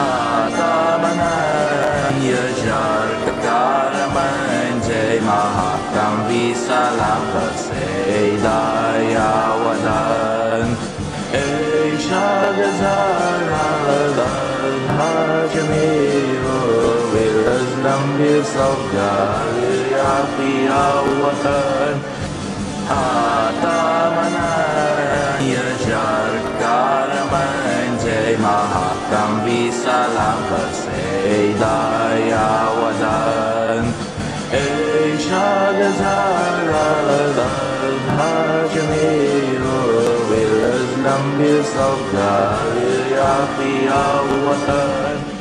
آثامنا يجعل كرما جاي مهاتم بسلام فسيدا يا ودان إيشا غزال على جميع بالأزلم بصفدار يا في وطن آه Mahakam Visalam Vasedaya Wadan Ishagazara Hajamiru Vilaslam Bisavgar Yafi Awatan